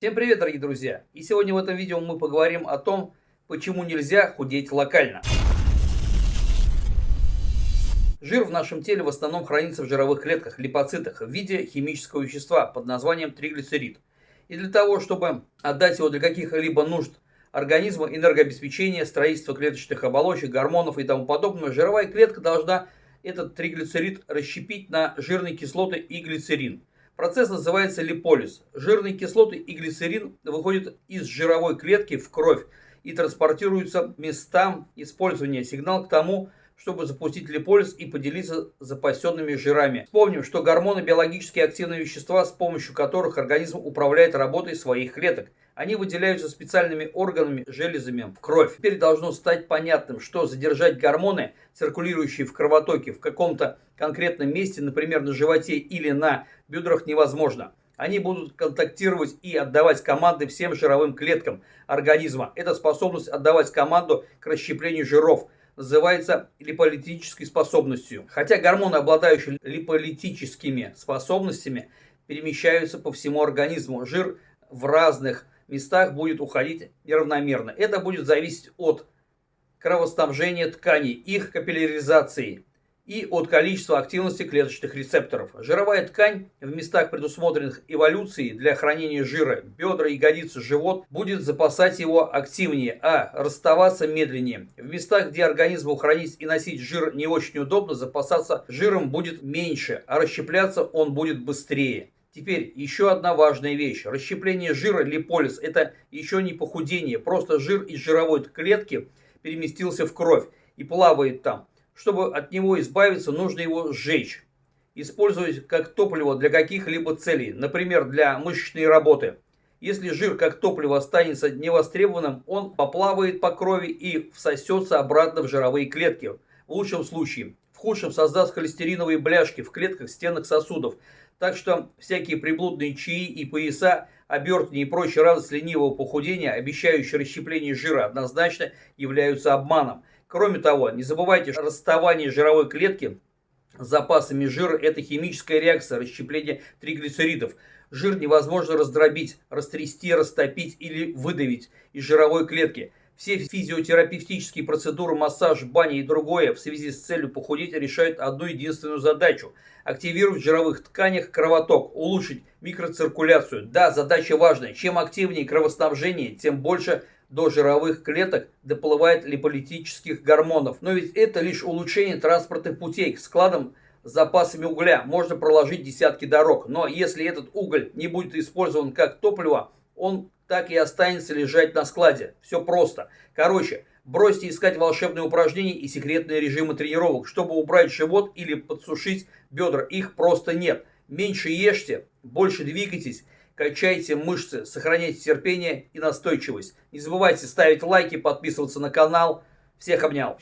Всем привет, дорогие друзья! И сегодня в этом видео мы поговорим о том, почему нельзя худеть локально. Жир в нашем теле в основном хранится в жировых клетках, липоцитах, в виде химического вещества под названием триглицерид. И для того, чтобы отдать его для каких-либо нужд организма, энергообеспечения, строительства клеточных оболочек, гормонов и тому подобное, жировая клетка должна этот триглицерид расщепить на жирные кислоты и глицерин. Процесс называется липолиз. Жирные кислоты и глицерин выходят из жировой клетки в кровь и транспортируются местам использования. Сигнал к тому, чтобы запустить липолиз и поделиться запасенными жирами. Вспомним, что гормоны биологически активные вещества, с помощью которых организм управляет работой своих клеток. Они выделяются специальными органами, железами в кровь. Теперь должно стать понятным, что задержать гормоны, циркулирующие в кровотоке, в каком-то конкретном месте, например, на животе или на бедрах, невозможно. Они будут контактировать и отдавать команды всем жировым клеткам организма. Это способность отдавать команду к расщеплению жиров – называется липолитической способностью. Хотя гормоны, обладающие липолитическими способностями, перемещаются по всему организму, жир в разных местах будет уходить неравномерно. Это будет зависеть от кровоснабжения тканей, их капилляризации и от количества активности клеточных рецепторов. Жировая ткань в местах, предусмотренных эволюцией для хранения жира, бедра, ягодицы, живот, будет запасать его активнее, а расставаться медленнее. В местах, где организму хранить и носить жир не очень удобно, запасаться жиром будет меньше, а расщепляться он будет быстрее. Теперь еще одна важная вещь. Расщепление жира, липолиз, это еще не похудение. Просто жир из жировой клетки переместился в кровь и плавает там. Чтобы от него избавиться, нужно его сжечь. Использовать как топливо для каких-либо целей, например, для мышечной работы. Если жир как топливо останется невостребованным, он поплавает по крови и всосется обратно в жировые клетки. В лучшем случае. В худшем создаст холестериновые бляшки в клетках стенок сосудов. Так что всякие приблудные чаи и пояса, обертки и прочие радость ленивого похудения, обещающие расщепление жира, однозначно являются обманом. Кроме того, не забывайте, что расставание жировой клетки с запасами жира – это химическая реакция расщепления триглицеридов. Жир невозможно раздробить, растрясти, растопить или выдавить из жировой клетки. Все физиотерапевтические процедуры, массаж, баня и другое в связи с целью похудеть решают одну единственную задачу – активировать в жировых тканях кровоток, улучшить микроциркуляцию. Да, задача важная. Чем активнее кровоснабжение, тем больше до жировых клеток доплывает липолитических гормонов. Но ведь это лишь улучшение транспортных путей к складам с запасами угля. Можно проложить десятки дорог. Но если этот уголь не будет использован как топливо, он так и останется лежать на складе. Все просто. Короче, бросьте искать волшебные упражнения и секретные режимы тренировок, чтобы убрать живот или подсушить бедра. Их просто нет. Меньше ешьте, больше двигайтесь качайте мышцы, сохраняйте терпение и настойчивость. Не забывайте ставить лайки, подписываться на канал. Всех обнял.